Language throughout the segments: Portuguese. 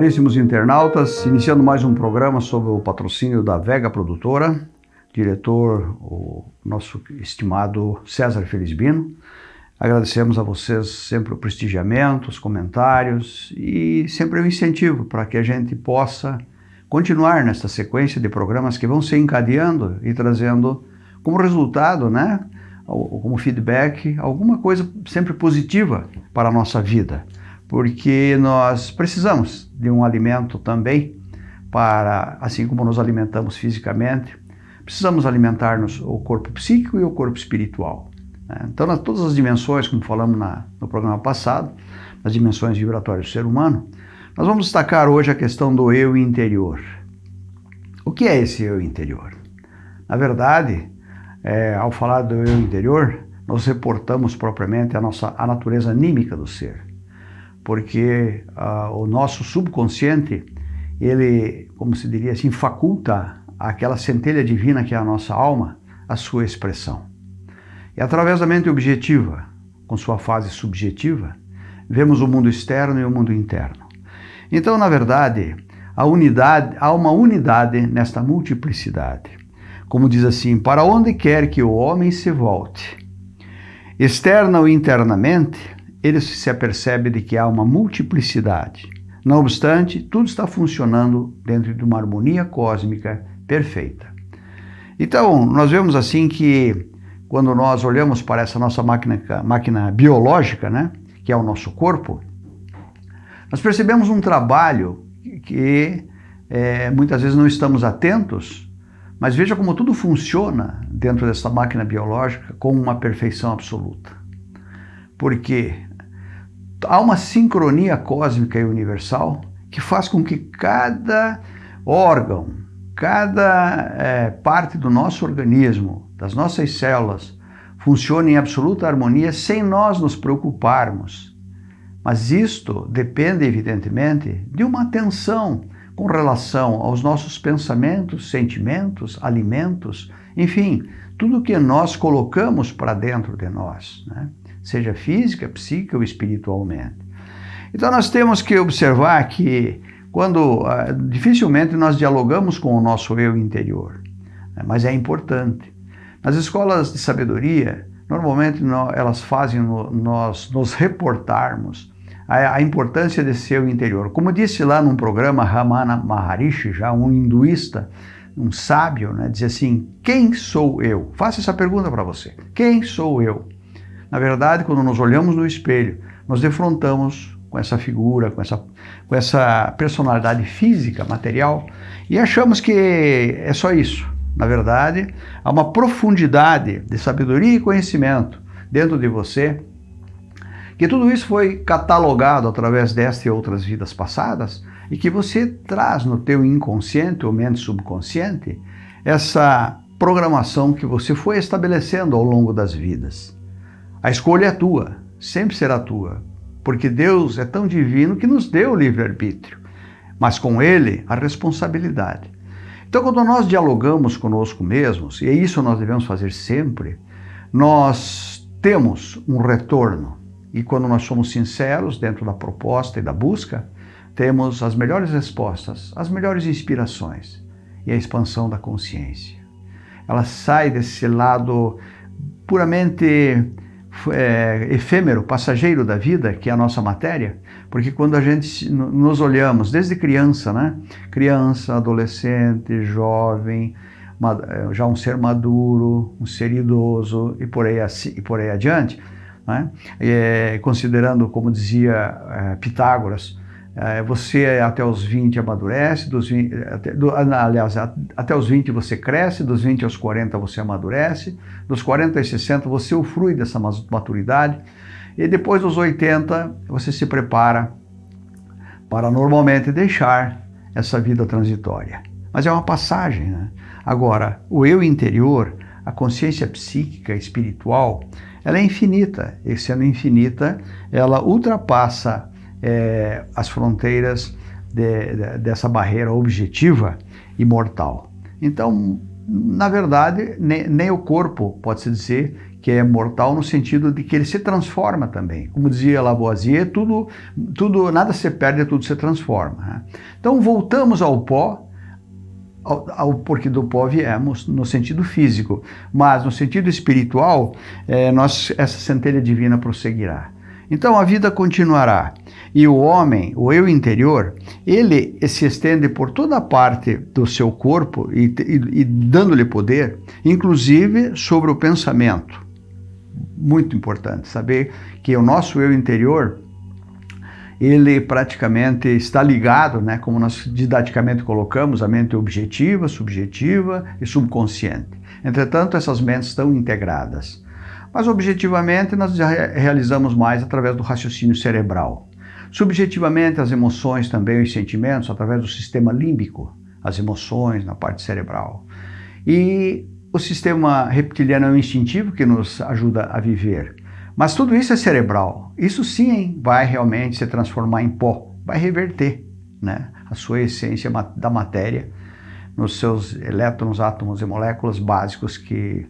Caríssimos internautas, iniciando mais um programa sobre o patrocínio da Vega Produtora, diretor, o nosso estimado César Felizbino. Agradecemos a vocês sempre o prestigiamento, os comentários e sempre o incentivo para que a gente possa continuar nesta sequência de programas que vão se encadeando e trazendo como resultado, né, como feedback, alguma coisa sempre positiva para a nossa vida porque nós precisamos de um alimento também para, assim como nos alimentamos fisicamente, precisamos alimentar-nos o corpo psíquico e o corpo espiritual. Né? Então, nas todas as dimensões, como falamos na, no programa passado, nas dimensões vibratórias do ser humano, nós vamos destacar hoje a questão do eu interior. O que é esse eu interior? Na verdade, é, ao falar do eu interior, nós reportamos propriamente a nossa a natureza anímica do ser porque uh, o nosso subconsciente, ele, como se diria assim, faculta aquela centelha divina que é a nossa alma, a sua expressão. E através da mente objetiva, com sua fase subjetiva, vemos o mundo externo e o mundo interno. Então, na verdade, unidade, há uma unidade nesta multiplicidade. Como diz assim, para onde quer que o homem se volte, externa ou internamente, ele se apercebe de que há uma multiplicidade. Não obstante, tudo está funcionando dentro de uma harmonia cósmica perfeita. Então, nós vemos assim que quando nós olhamos para essa nossa máquina, máquina biológica, né, que é o nosso corpo, nós percebemos um trabalho que é, muitas vezes não estamos atentos, mas veja como tudo funciona dentro dessa máquina biológica com uma perfeição absoluta. Porque há uma sincronia cósmica e universal que faz com que cada órgão, cada é, parte do nosso organismo, das nossas células, funcione em absoluta harmonia sem nós nos preocuparmos. Mas isto depende, evidentemente, de uma atenção com relação aos nossos pensamentos, sentimentos, alimentos, enfim, tudo que nós colocamos para dentro de nós. Né? Seja física, psíquica ou espiritualmente. Então nós temos que observar que quando uh, dificilmente nós dialogamos com o nosso eu interior, né? mas é importante. Nas escolas de sabedoria, normalmente no, elas fazem nós nos reportarmos a, importância desse eu interior. Como disse lá num programa Ramana Maharishi, já um hinduísta, um sábio, né, dizia assim: quem sou eu? Faça essa pergunta para você. Quem sou eu? Na verdade, quando nos olhamos no espelho, nos defrontamos com essa figura, com essa, com essa personalidade física, material, e achamos que é só isso. Na verdade, há uma profundidade de sabedoria e conhecimento dentro de você, que tudo isso foi catalogado através desta e outras vidas passadas, e que você traz no teu inconsciente ou mente subconsciente essa programação que você foi estabelecendo ao longo das vidas. A escolha é tua, sempre será tua, porque Deus é tão divino que nos deu o livre-arbítrio, mas com ele a responsabilidade. Então, quando nós dialogamos conosco mesmos, e é isso nós devemos fazer sempre, nós temos um retorno. E quando nós somos sinceros dentro da proposta e da busca, temos as melhores respostas, as melhores inspirações e a expansão da consciência. Ela sai desse lado puramente é, efêmero, passageiro da vida, que é a nossa matéria, porque quando a gente nos olhamos desde criança, né? Criança, adolescente, jovem, é, já um ser maduro, um ser idoso e por aí, e por aí adiante, né? É, considerando, como dizia é, Pitágoras, você até os 20 amadurece, dos 20, até, do, aliás, até os 20 você cresce, dos 20 aos 40 você amadurece, dos 40 aos 60 você ufrui dessa maturidade, e depois dos 80 você se prepara para normalmente deixar essa vida transitória. Mas é uma passagem. Né? Agora, o eu interior, a consciência psíquica, espiritual, ela é infinita, e sendo infinita, ela ultrapassa é, as fronteiras de, de, dessa barreira objetiva e mortal. Então, na verdade, nem, nem o corpo pode-se dizer que é mortal no sentido de que ele se transforma também. Como dizia Lavoisier, tudo, tudo, nada se perde, tudo se transforma. Né? Então voltamos ao pó, ao, ao, porque do pó viemos no sentido físico, mas no sentido espiritual, é, nós, essa centelha divina prosseguirá. Então a vida continuará. E o homem, o eu interior, ele se estende por toda parte do seu corpo e, e, e dando-lhe poder, inclusive sobre o pensamento. Muito importante saber que o nosso eu interior ele praticamente está ligado, né, como nós didaticamente colocamos, a mente objetiva, subjetiva e subconsciente. Entretanto, essas mentes estão integradas. Mas objetivamente nós já realizamos mais através do raciocínio cerebral. Subjetivamente, as emoções também, os sentimentos, através do sistema límbico, as emoções na parte cerebral. E o sistema reptiliano é o instintivo que nos ajuda a viver. Mas tudo isso é cerebral. Isso sim vai realmente se transformar em pó, vai reverter né, a sua essência da matéria nos seus elétrons, átomos e moléculas básicos que,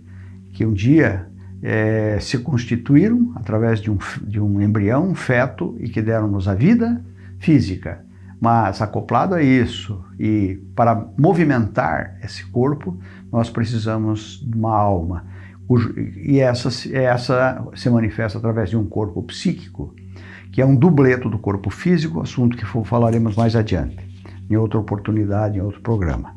que um dia é, se constituíram através de um, de um embrião, um feto, e que deram-nos a vida física. Mas acoplado a isso, e para movimentar esse corpo, nós precisamos de uma alma. E essa, essa se manifesta através de um corpo psíquico, que é um dubleto do corpo físico, assunto que falaremos mais adiante, em outra oportunidade, em outro programa.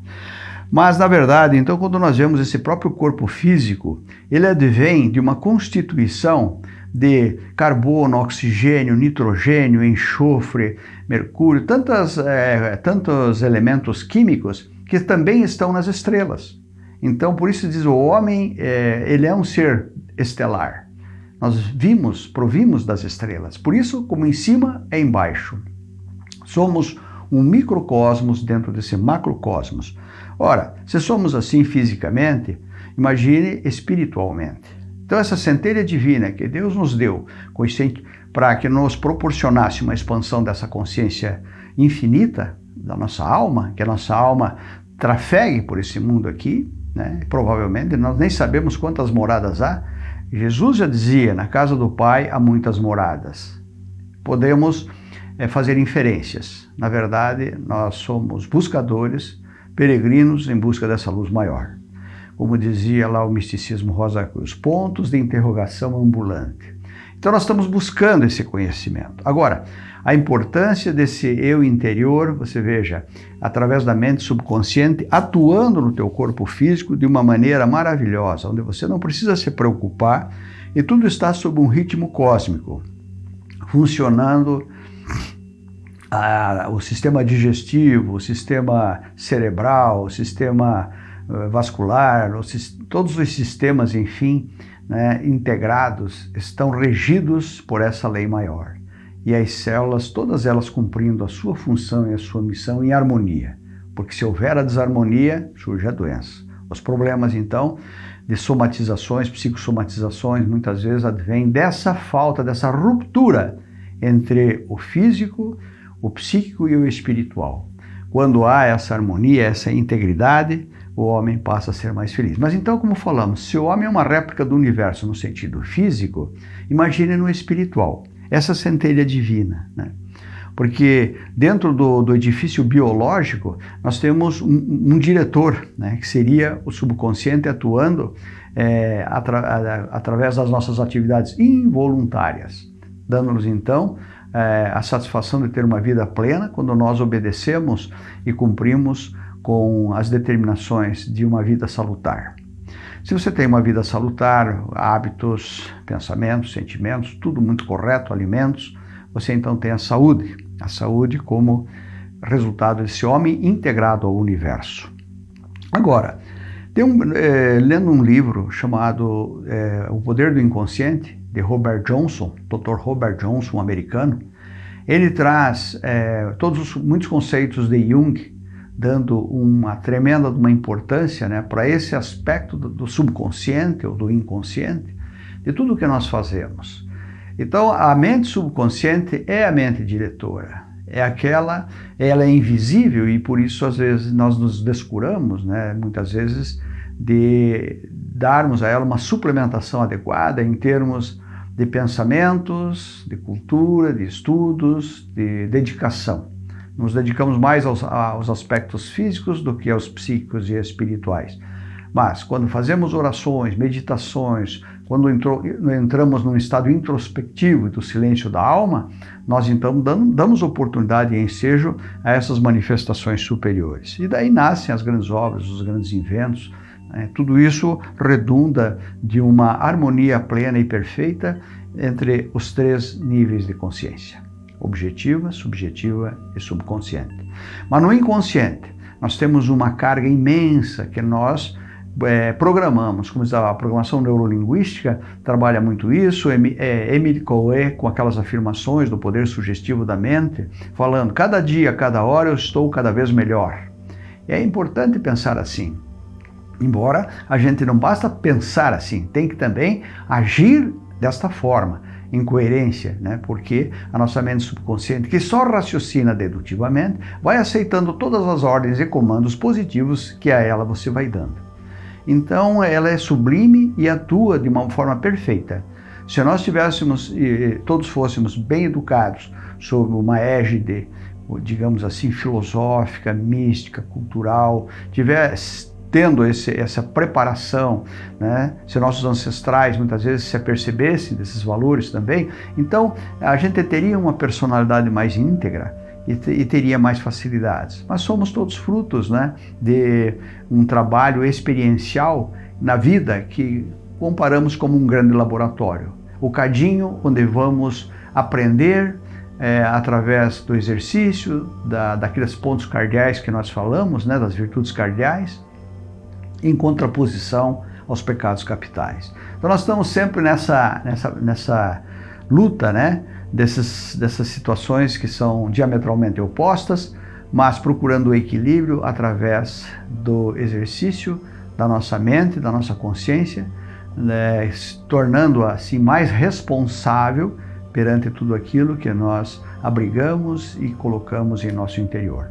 Mas, na verdade, então, quando nós vemos esse próprio corpo físico, ele advém de uma constituição de carbono, oxigênio, nitrogênio, enxofre, mercúrio, tantas, é, tantos elementos químicos que também estão nas estrelas. Então, por isso diz o homem, é, ele é um ser estelar. Nós vimos, provimos das estrelas. Por isso, como em cima é embaixo. Somos um microcosmos dentro desse macrocosmos. Ora, se somos assim fisicamente, imagine espiritualmente. Então, essa centelha divina que Deus nos deu para que nos proporcionasse uma expansão dessa consciência infinita da nossa alma, que a nossa alma trafegue por esse mundo aqui, né? provavelmente nós nem sabemos quantas moradas há. Jesus já dizia: na casa do Pai há muitas moradas. Podemos é, fazer inferências. Na verdade, nós somos buscadores peregrinos em busca dessa luz maior. Como dizia lá o misticismo Rosa Cruz, pontos de interrogação ambulante. Então nós estamos buscando esse conhecimento. Agora, a importância desse eu interior, você veja, através da mente subconsciente, atuando no teu corpo físico de uma maneira maravilhosa, onde você não precisa se preocupar e tudo está sob um ritmo cósmico, funcionando a, o sistema digestivo, o sistema cerebral, o sistema uh, vascular, os, todos os sistemas, enfim, né, integrados, estão regidos por essa lei maior. E as células, todas elas cumprindo a sua função e a sua missão em harmonia. Porque se houver a desarmonia, surge a doença. Os problemas, então, de somatizações, psicossomatizações, muitas vezes advêm dessa falta, dessa ruptura entre o físico o psíquico e o espiritual. Quando há essa harmonia, essa integridade, o homem passa a ser mais feliz. Mas então, como falamos, se o homem é uma réplica do universo no sentido físico, imagine no espiritual, essa centelha divina, né? Porque dentro do, do, edifício biológico, nós temos um, um diretor, né, que seria o subconsciente atuando é, atra, através das nossas atividades involuntárias, dando-nos então é, a satisfação de ter uma vida plena quando nós obedecemos e cumprimos com as determinações de uma vida salutar. Se você tem uma vida salutar, hábitos, pensamentos, sentimentos, tudo muito correto, alimentos, você então tem a saúde. A saúde como resultado desse homem integrado ao universo. Agora, um, é, lendo um livro chamado é, O Poder do Inconsciente, de Robert Johnson, Dr. Robert Johnson, um americano, ele traz é, todos os, muitos conceitos de Jung, dando uma tremenda uma importância né, para esse aspecto do, do, subconsciente ou do inconsciente, de tudo que nós fazemos. Então, a mente subconsciente é a mente diretora, é aquela, ela é invisível e por isso às vezes nós nos descuramos, né, muitas vezes de darmos a ela uma suplementação adequada em termos de pensamentos, de cultura, de estudos, de dedicação. Nos dedicamos mais aos, aos aspectos físicos do que aos psíquicos e espirituais. Mas quando fazemos orações, meditações, quando entramos num estado introspectivo do silêncio da alma, nós então damos oportunidade e ensejo a essas manifestações superiores. E daí nascem as grandes obras, os grandes inventos. Né? Tudo isso redunda de uma harmonia plena e perfeita entre os três níveis de consciência: objetiva, subjetiva e subconsciente. Mas no inconsciente, nós temos uma carga imensa que nós é, programamos, como a programação neurolinguística, trabalha muito isso, é, Emily Coe com aquelas afirmações do poder sugestivo da mente, falando, cada dia, cada hora eu estou cada vez melhor. É importante pensar assim, embora a gente não basta pensar assim, tem que também agir desta forma, em coerência, né? porque a nossa mente subconsciente, que só raciocina dedutivamente, vai aceitando todas as ordens e comandos positivos que a ela você vai dando. Então ela é sublime e atua de uma forma perfeita. Se nós tivéssemos, todos fôssemos bem educados sob uma égide, digamos assim, filosófica, mística, cultural, tivesse tendo esse, essa preparação, né? se nossos ancestrais muitas vezes se apercebessem desses valores também, então a gente teria uma personalidade mais íntegra, e, teria mais facilidades. Mas somos todos frutos né, de um trabalho experiencial na vida que comparamos como um grande laboratório. O cadinho onde vamos aprender é, através do exercício, da, daqueles pontos cardeais que nós falamos, né, das virtudes cardeais, em contraposição aos pecados capitais. Então nós estamos sempre nessa, nessa, nessa luta, né? dessas, dessas situações que são diametralmente opostas, mas procurando o equilíbrio através do exercício da nossa mente, da nossa consciência, né, tornando-a assim mais responsável perante tudo aquilo que nós abrigamos e colocamos em nosso interior.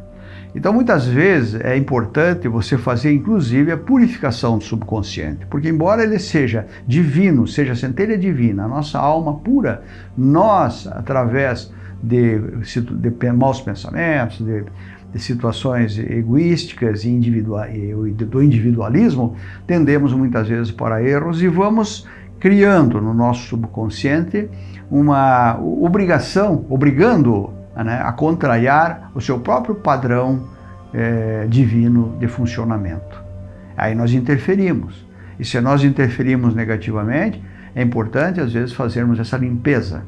Então, muitas vezes é importante você fazer, inclusive, a purificação do subconsciente, porque, embora ele seja divino, seja centelha divina, a nossa alma pura, nós, através de, de maus pensamentos, de, de situações egoísticas e, e do individualismo, tendemos muitas vezes para erros e vamos criando no nosso subconsciente uma obrigação, obrigando né, a contrariar o seu próprio padrão é, divino de funcionamento. Aí nós interferimos. E se nós interferimos negativamente, é importante às vezes fazermos essa limpeza.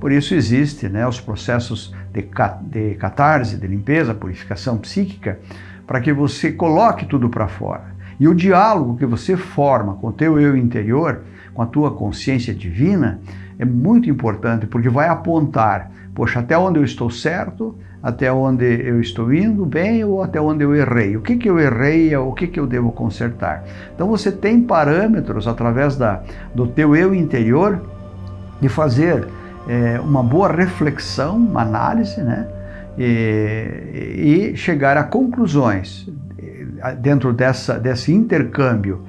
Por isso existe né, os processos de, de catarse, de limpeza, purificação psíquica, para que você coloque tudo para fora. E o diálogo que você forma com o teu eu interior, com a tua consciência divina, é muito importante, porque vai apontar poxa, até onde eu estou certo, até onde eu estou indo bem ou até onde eu errei. O que, que eu errei, o que, que eu devo consertar. Então você tem parâmetros através da, do teu eu interior de fazer é, uma boa reflexão, uma análise, né? E, e chegar a conclusões eh, dentro dessa, desse intercâmbio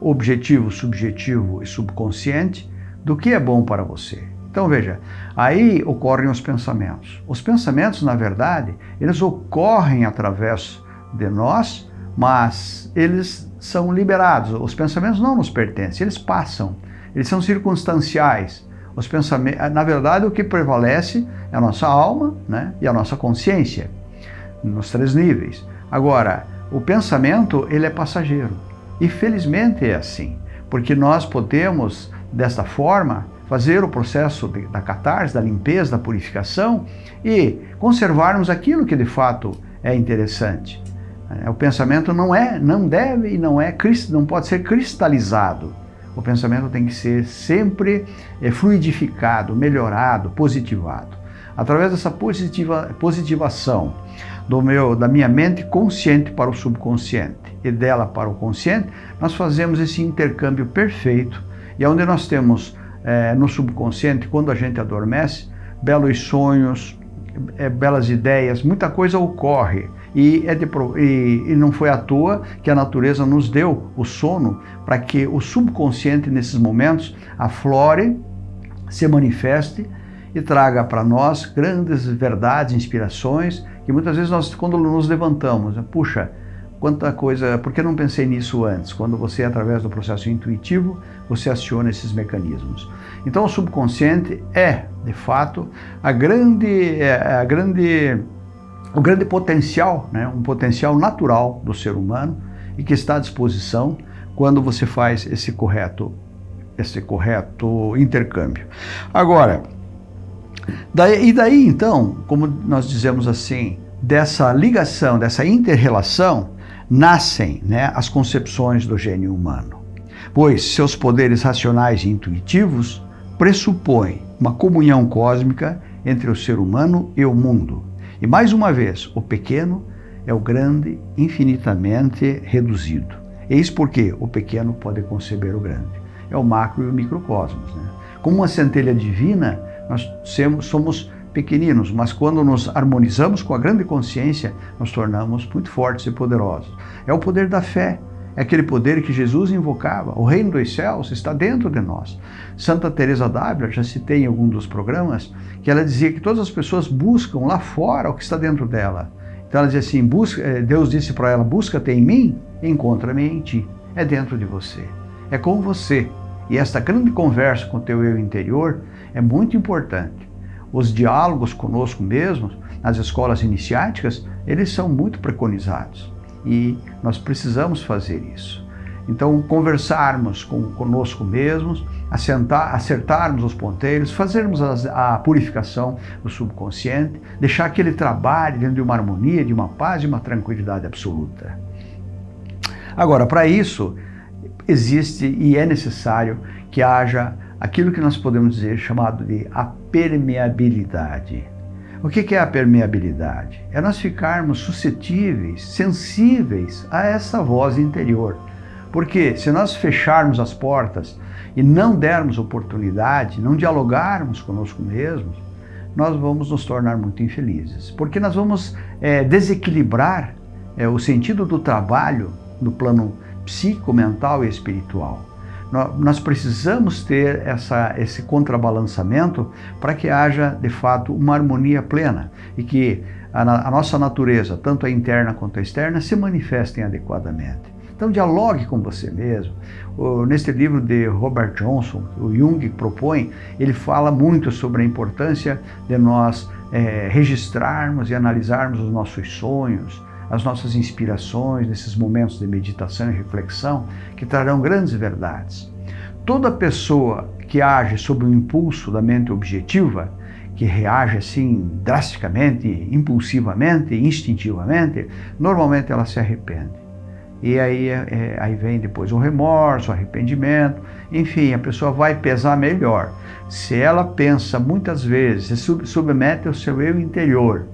objetivo, subjetivo e subconsciente do que é bom para você. Então veja, aí ocorrem os pensamentos. Os pensamentos, na verdade, eles ocorrem através de nós, mas eles são liberados. Os pensamentos não nos pertencem, eles passam, eles são circunstanciais. Os pensamentos, na verdade, o que prevalece é a nossa alma né, e a nossa consciência, nos três níveis. Agora, o pensamento, ele é passageiro. E felizmente é assim, porque nós podemos, desta forma, fazer o processo de, da catarse, da limpeza, da purificação e conservarmos aquilo que de fato é interessante. É, o pensamento não é, não deve e não é, não pode ser cristalizado. O pensamento tem que ser sempre é, fluidificado, melhorado, positivado. Através dessa positiva, positivação do meu, da minha mente consciente para o subconsciente e dela para o consciente, nós fazemos esse intercâmbio perfeito e é onde nós temos é, no subconsciente, quando a gente adormece, belos sonhos, é, belas ideias, muita coisa ocorre. E, é de, e, e, não foi à toa que a natureza nos deu o sono para que o subconsciente, nesses momentos, aflore, se manifeste e traga para nós grandes verdades, inspirações, que muitas vezes nós, quando nos levantamos, puxa, quanta coisa, por que não pensei nisso antes? Quando você, através do processo intuitivo, você aciona esses mecanismos. Então, o subconsciente é, de fato, a grande, é, a grande, o grande potencial, né? um potencial natural do ser humano e que está à disposição quando você faz esse correto, esse correto intercâmbio. Agora, daí, e daí então, como nós dizemos assim, dessa ligação, dessa inter-relação, nascem né, as concepções do gênio humano, pois seus poderes racionais e intuitivos pressupõem uma comunhão cósmica entre o ser humano e o mundo. E mais uma vez, o pequeno é o grande infinitamente reduzido. Eis porque o pequeno pode conceber o grande. É o macro e o microcosmos. Né? Como uma centelha divina, nós somos pequeninos, mas quando nos harmonizamos com a grande consciência, nos tornamos muito fortes e poderosos. É o poder da fé, é aquele poder que Jesus invocava. O reino dos céus está dentro de nós. Santa Teresa d'Ávila, já citei em algum dos programas, que ela dizia que todas as pessoas buscam lá fora o que está dentro dela. Então ela dizia assim, busca, eh, Deus disse para ela, busca-te em mim, encontra-me em ti. É dentro de você, é com você. E esta grande conversa com o teu eu interior é muito importante os diálogos conosco mesmos, nas escolas iniciáticas, eles são muito preconizados e nós precisamos fazer isso. Então, conversarmos com, conosco mesmos, assentar, acertarmos os ponteiros, fazermos a, a purificação do subconsciente, deixar que ele trabalhe dentro de uma harmonia, de uma paz, de uma tranquilidade absoluta. Agora, para isso, existe e é necessário que haja aquilo que nós podemos dizer chamado de a permeabilidade. O que é a permeabilidade? É nós ficarmos suscetíveis, sensíveis a essa voz interior. Porque se nós fecharmos as portas e não dermos oportunidade, não dialogarmos conosco mesmos, nós vamos nos tornar muito infelizes. Porque nós vamos é, desequilibrar é, o sentido do trabalho no plano psíquico, mental e espiritual nós precisamos ter essa, esse contrabalançamento para que haja, de fato, uma harmonia plena e que a, a, nossa natureza, tanto a interna quanto a externa, se manifestem adequadamente. Então, dialogue com você mesmo. Neste livro de Robert Johnson, o Jung propõe, ele fala muito sobre a importância de nós é, registrarmos e analisarmos os nossos sonhos, as nossas inspirações nesses momentos de meditação e reflexão que trarão grandes verdades. Toda pessoa que age sob o impulso da mente objetiva, que reage assim drasticamente, impulsivamente, instintivamente, normalmente ela se arrepende. E aí, é, é aí vem depois o remorso, o arrependimento, enfim, a pessoa vai pesar melhor. Se ela pensa muitas vezes, se submete ao seu eu interior,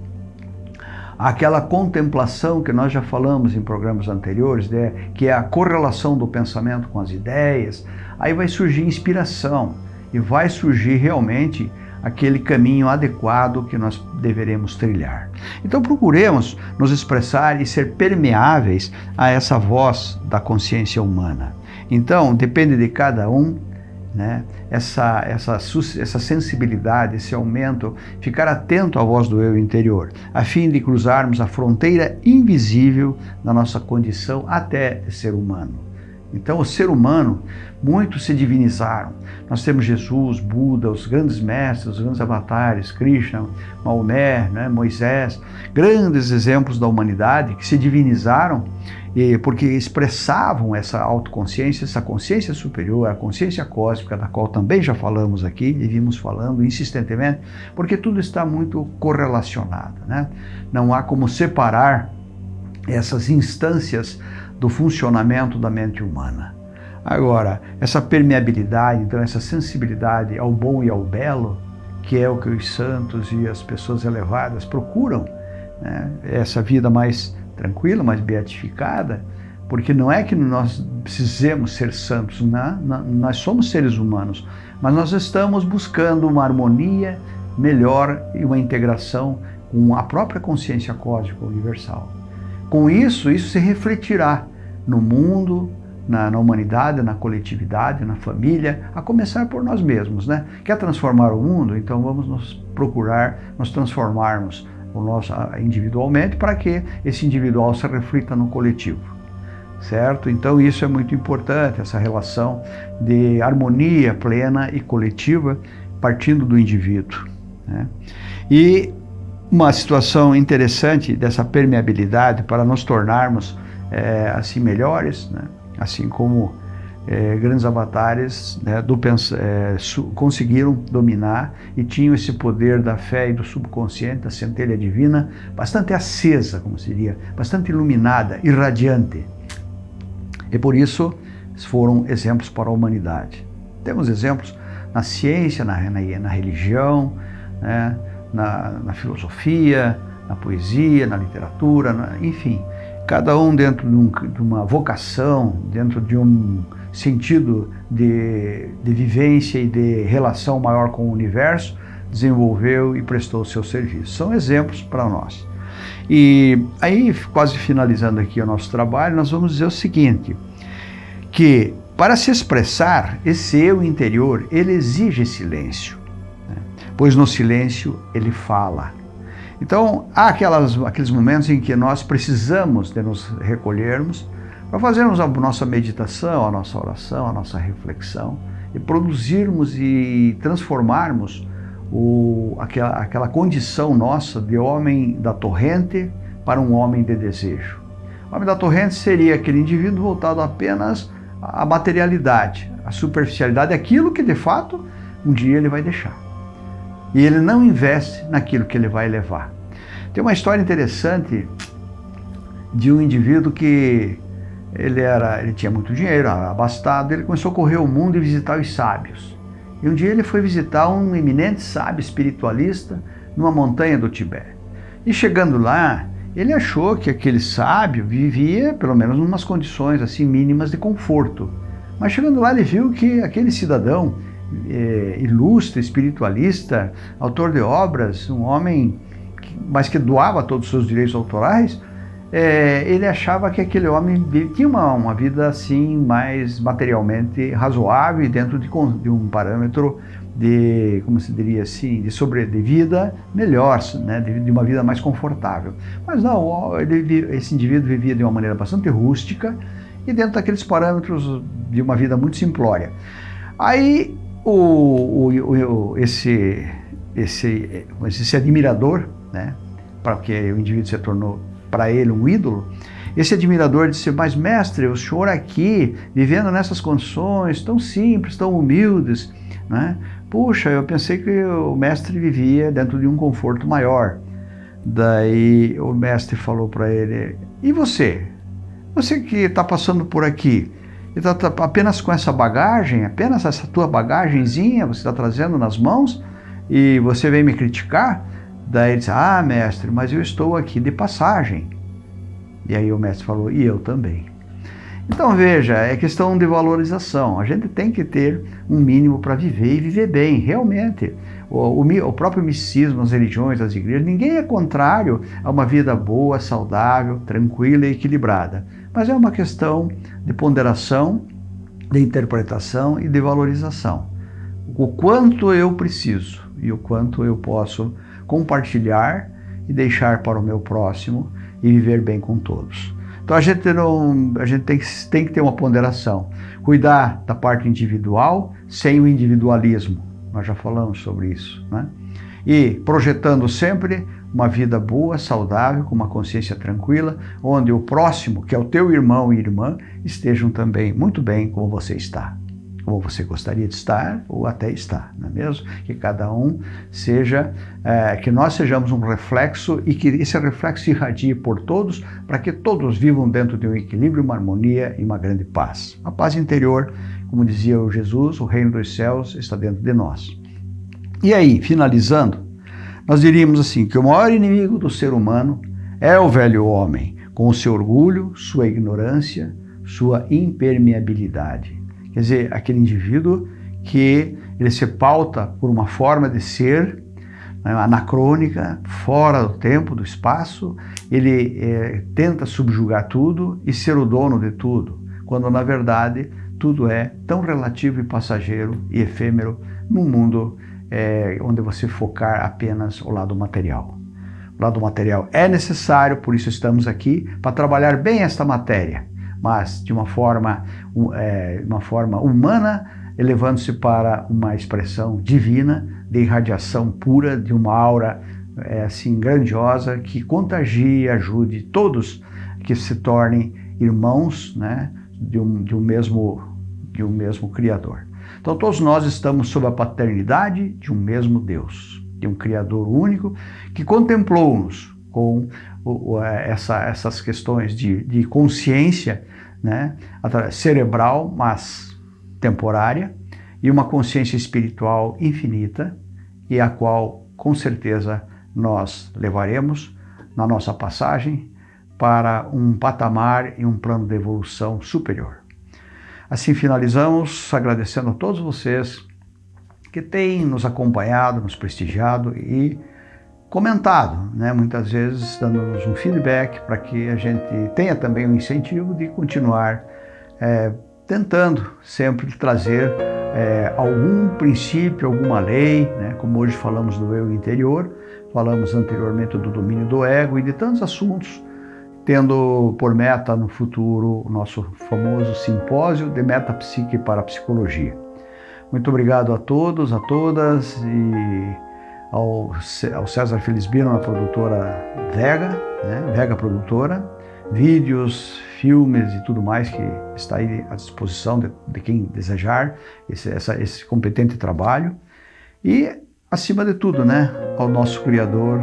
aquela contemplação que nós já falamos em programas anteriores, né, que é a correlação do pensamento com as ideias, aí vai surgir inspiração e vai surgir realmente aquele caminho adequado que nós deveremos trilhar. Então procuremos nos expressar e ser permeáveis a essa voz da consciência humana. Então depende de cada um né? essa, essa, essa sensibilidade, esse aumento, ficar atento à voz do eu interior, a fim de cruzarmos a fronteira invisível da nossa condição até ser humano. Então, o ser humano, muitos se divinizaram. Nós temos Jesus, Buda, os grandes mestres, os grandes avatares, Krishna, Maomé, né, Moisés, grandes exemplos da humanidade que se divinizaram porque expressavam essa autoconsciência, essa consciência superior, a consciência cósmica, da qual também já falamos aqui e vimos falando insistentemente, porque tudo está muito correlacionado. Né? Não há como separar essas instâncias do funcionamento da mente humana. Agora, essa permeabilidade, então essa sensibilidade ao bom e ao belo, que é o que os santos e as pessoas elevadas procuram, né? essa vida mais tranquila, mais beatificada, porque não é que nós precisemos ser santos, não, nós somos seres humanos, mas nós estamos buscando uma harmonia melhor e uma integração com a própria consciência cósmica universal. Com isso, isso se refletirá no mundo, na, na, humanidade, na coletividade, na família, a começar por nós mesmos, né? Quer transformar o mundo? Então vamos nos procurar nos transformarmos o nosso, individualmente para que esse individual se reflita no coletivo, certo? Então isso é muito importante, essa relação de harmonia plena e coletiva partindo do indivíduo. Né? E uma situação interessante dessa permeabilidade para nos tornarmos é, assim melhores, né? assim como é, grandes avatares né, do, é, conseguiram dominar e tinham esse poder da fé e do subconsciente, da centelha divina, bastante acesa, como seria, bastante iluminada, irradiante. E por isso foram exemplos para a humanidade. Temos exemplos na ciência, na, na, na religião, né, na, na, filosofia, na poesia, na literatura, na, enfim, cada um dentro de, um, de, uma vocação, dentro de um sentido de, de vivência e de relação maior com o universo, desenvolveu e prestou o seu serviço. São exemplos para nós. E aí, quase finalizando aqui o nosso trabalho, nós vamos dizer o seguinte, que para se expressar, esse eu interior, ele exige silêncio? Pois no silêncio ele fala. Então, há aquelas, aqueles momentos em que nós precisamos de nos recolhermos para fazermos a nossa meditação, a nossa oração, a nossa reflexão e produzirmos e transformarmos o, aquela, aquela condição nossa de homem da torrente para um homem de desejo. O homem da torrente seria aquele indivíduo voltado apenas a materialidade, a superficialidade, aquilo que de fato um dia ele vai deixar. E ele não investe naquilo que ele vai levar. Tem uma história interessante de um indivíduo que ele, era, ele tinha muito dinheiro, abastado, ele começou a correr o mundo e visitar os sábios. E um dia ele foi visitar um eminente sábio espiritualista numa montanha do Tibete. E chegando lá, ele achou que aquele sábio vivia, pelo menos, em umas condições assim mínimas de conforto. Mas chegando lá, ele viu que aquele cidadão é, ilustre, espiritualista, autor de obras, um homem, que, mas que doava todos os seus direitos autorais, é, ele achava que aquele homem tinha uma, uma vida assim mais materialmente razoável e dentro de, de um parâmetro de, como se diria assim, de sobre de vida melhor, né, de, de, uma vida mais confortável. Mas não, ele, esse indivíduo vivia de uma maneira bastante rústica e dentro daqueles parâmetros de uma vida muito simplória. Aí o, o, o esse, esse, esse admirador, né, para que o indivíduo se tornou para ele um ídolo, esse admirador disse, mas mestre, o senhor aqui, vivendo nessas condições tão simples, tão humildes, né? Puxa, eu pensei que o mestre vivia dentro de um conforto maior. Daí o mestre falou para ele, e você? Você que está passando por aqui, está tá apenas com essa bagagem, apenas essa tua bagagenzinha você está trazendo nas mãos e você vem me criticar? Daí ele disse, ah mestre, mas eu estou aqui de passagem. E aí o mestre falou, e eu também. Então veja, é questão de valorização. A gente tem que ter um mínimo para viver e viver bem, realmente. O, o, o, próprio misticismo, as religiões, as igrejas, ninguém é contrário a uma vida boa, saudável, tranquila e equilibrada. Mas é uma questão de ponderação, de interpretação e de valorização. O quanto eu preciso e o quanto eu posso compartilhar e deixar para o meu próximo e viver bem com todos. Então a gente, não, a gente tem, tem que ter uma ponderação. Cuidar da parte individual sem o individualismo. Nós já falamos sobre isso. Né? E projetando sempre uma vida boa, saudável, com uma consciência tranquila, onde o próximo, que é o teu irmão e irmã, estejam também muito bem como você está como você gostaria de estar ou até estar, não é mesmo? Que cada um seja, é, que nós sejamos um reflexo e que esse reflexo irradie por todos, para que todos vivam dentro de um equilíbrio, uma harmonia e uma grande paz. A paz interior, como dizia o Jesus, o reino dos céus está dentro de nós. E aí, finalizando, nós diríamos assim, que o maior inimigo do ser humano é o velho homem, com o seu orgulho, sua ignorância, sua impermeabilidade. Quer dizer, aquele indivíduo que ele se pauta por uma forma de ser né, anacrônica, fora do tempo, do espaço, ele é, tenta subjugar tudo e ser o dono de tudo, quando na verdade tudo é tão relativo e passageiro e efêmero num mundo é, onde você focar apenas o lado material. O lado material é necessário, por isso estamos aqui, para trabalhar bem esta matéria, mas de uma forma, é, uma forma humana, elevando-se para uma expressão divina, de irradiação pura, de uma aura é, assim grandiosa, que contagie e ajude todos que se tornem irmãos né, de, um, de, um mesmo, de um mesmo Criador. Então todos nós estamos sob a paternidade de um mesmo Deus, de um Criador único que contemplou-nos com o, essa, essas questões de, de consciência né, cerebral, mas temporária, e uma consciência espiritual infinita e a qual, com certeza, nós levaremos na nossa passagem para um patamar e um plano de evolução superior. Assim finalizamos agradecendo a todos vocês que têm nos acompanhado, nos prestigiado e comentado, né? muitas vezes dando-nos um feedback para que a gente tenha também o um incentivo de continuar é, tentando sempre trazer é, algum princípio, alguma lei, né? como hoje falamos do eu interior, falamos anteriormente do domínio do ego e de tantos assuntos tendo por meta no futuro o nosso famoso simpósio de metapsique para a psicologia. Muito obrigado a todos, a todas e ao, ao César Felizbino, na produtora Vega, né? Vega Produtora, vídeos, filmes e tudo mais que está aí à disposição de, de quem desejar esse, essa, esse competente trabalho. E, acima de tudo, né, ao nosso Criador,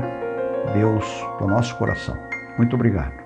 Deus do nosso coração. Muito obrigado.